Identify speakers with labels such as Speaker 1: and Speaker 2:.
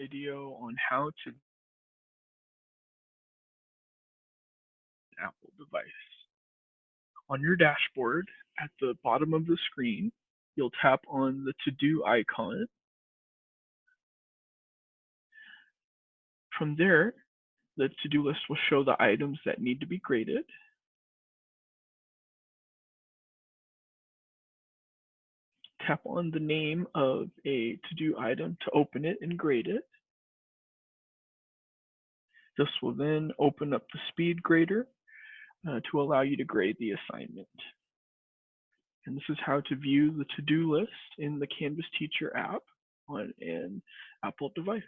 Speaker 1: video on how to Apple device. On your dashboard, at the bottom of the screen, you'll tap on the to-do icon. From there, the to-do list will show the items that need to be graded. Tap on the name of a to-do item to open it and grade it. This will then open up the SpeedGrader uh, to allow you to grade the assignment. And this is how to view the to-do list in the Canvas Teacher app on an Apple device.